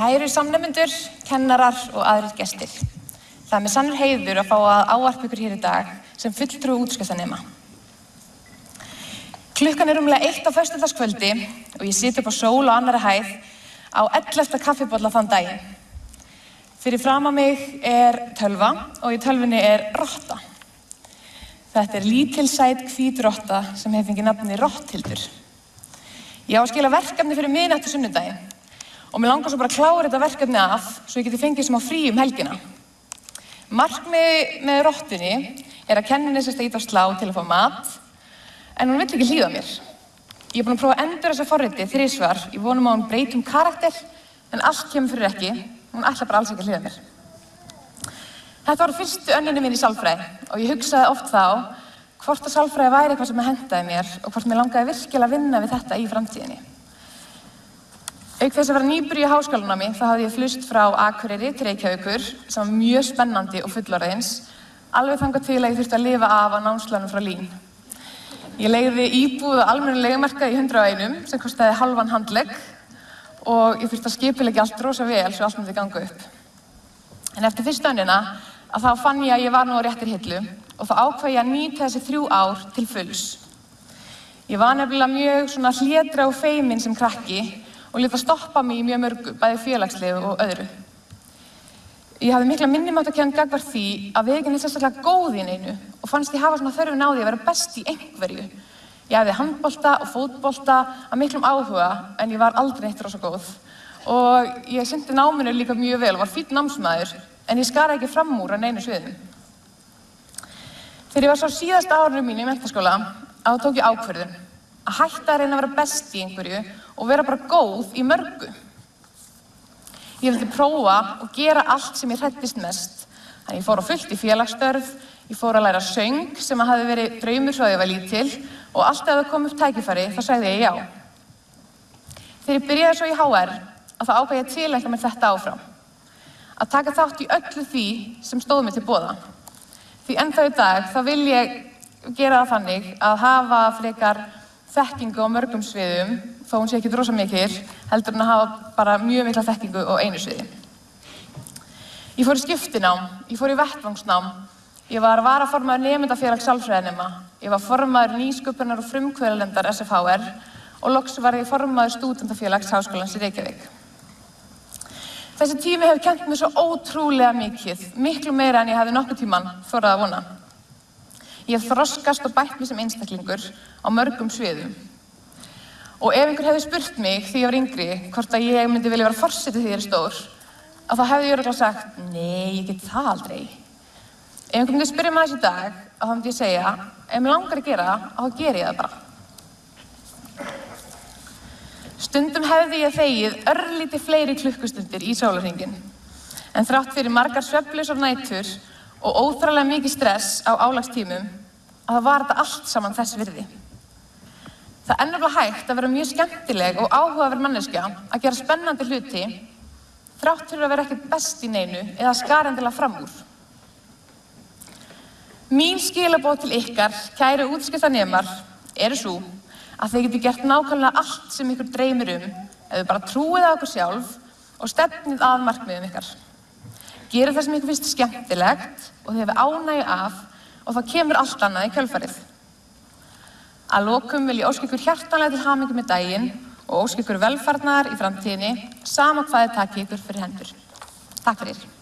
Kæru samnefnendur, kennarar og aðrir gestir. Það er með sannur heiður að fá að áarpa ykkur hér í dag sem fulltrú útskjöftanema. Klukkan er umlega eitt á föstudagskvöldi og ég siti upp á sól og annari hæð á 11. kaffibólla þann daginn. Fyrir fram að mig er tölva og í tölvunni er rotta. Þetta er lítilsæt hvít rotta sem hefði fengið nafni Rotthildur. Ég á að skila verkefni fyrir miðnættu sunnudaginn og mér langar svo bara að klára þetta verkefni af svo ég geti fengið sem á frí um helgina. Markmiði með rottunni er að kenninni sérst að íta á slá til að fá mat en hún vill ekki hlýða mér. Ég er búin að prófa að endur þessa forriti þrísvar, ég vonum að hún breytum karakter en allt kemur fyrir ekki, hún ætla bara alls ekki að hlýða mér. Þetta var fyrstu önninni mín í sálfræði og ég hugsaði oft þá hvort að sálfræði væri eitthvað sem hendaði mér og hvort mér langaði virkilega að vinna við þetta í framtíðinni. Auk þess að vera nýbyrju í háskólanámi þá hafði ég flust frá Akureyri til Reykjavíkur sem var mjög spennandi og fullorðins alveg þangað til að ég þurfti að lifa af á námslánum frá Lín. Ég leiði íbúð á almennu legumarkaði í 100 einum sem kostiði halvan handlegg og ég þurfti að skipilegja allt rosa vel svo allt myndi ganga upp. En eftir fyrstu önnina að þá fann ég að ég var nú á réttir hillu og þá ákvað ég að nýta þessi þrjú ár til fulls. Ég var nefnilega mjög svona hlédra og feiminn sem krakki og leta stoppa mig í mjög mörgu, bæði félagslegu og öðru. Ég hafði mikla minnimátt að kenna gagvar því að við ekki neitt sérstaklega góð í einu og fannst ég hafa svona þörfin á því að vera best í einhverju. Ég hafði handbolta og fótbolta að miklum áhuga en ég var aldrei neitt rosa góð. Og ég syndi náminu líka mjög vel og var fýtt námsmaður en ég skara ekki fram úr að neinu sviðum. Þegar ég var svo síðast árunum mín í mentaskóla að þá tók ég ákverðun að hætta að reyna að vera best í einhverju og vera bara góð í mörgu. Ég vildi prófa og gera allt sem ég hrættist mest. Þannig ég fór á fullt í félagsstörf, ég fór að læra söng sem að hafi verið draumur svo að ég var lítil og alltaf að það kom upp tækifæri þá sagði ég já. Þegar ég byrjaði svo í HR að þá ákvæði ég til eitthvað með þetta áfram. Að taka þátt í öllu því sem stóð mér til bóða. Því ennþá í dag þá vil ég gera það þannig að hafa frekar þekkingu á mörgum sviðum, þó hún sé ekki drosa mikil, heldur en að hafa bara mjög mikla þekkingu á einu sviði. Ég fór í skiptinám, ég fór í vettvangsnám, ég var varaformaður nefndafélag sálfræðinema, ég var formaður nýsköpunar og frumkvöðalendar SFHR og loks var ég formaður stúdendafélags Háskólans í Reykjavík. Þessi tími hefur kent mér svo ótrúlega mikið, miklu meira en ég hefði nokkuð tíman þorrað að vona. Ég hef þroskast og bætt mér sem einstaklingur á mörgum sviðum. Og ef einhver hefði spurt mig því ég var yngri hvort að ég myndi vilja vera fórsetið því ég er stór, að þá hefði ég öruglega sagt, nei, ég get það aldrei. Ef einhver myndi spyrja maður þessi dag, þá myndi ég segja, ef mér langar að gera það, þá ger ég það bara. Stundum hefði ég þegið örlíti fleiri klukkustundir í sólarhingin, en þrátt fyrir margar sveflausar nætur og óþrálega mikið stress á álagstímum að það var þetta allt saman þess virði. Það ennurlega hægt að vera mjög skemmtileg og áhugaverð manneskja að gera spennandi hluti þrátt fyrir að vera ekkert best í neinu eða skarendilega fram úr. Mín skilabóð til ykkar, kæru útskiptanemar, eru svo að þeir geti gert nákvæmlega allt sem ykkur dreymir um ef þau bara trúið á okkur sjálf og stefnið að markmiðum ykkar. Gerið það sem ykkur finnst skemmtilegt og þið hefur ánægju af og það kemur allt annað í kjölfarið. Að lokum vil ég ósk ykkur hjartanlega til hamingi með daginn og ósk ykkur velfarnar í framtíðinni sama hvað þið takki ykkur fyrir hendur. Takk fyrir.